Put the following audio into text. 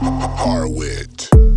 Harwit.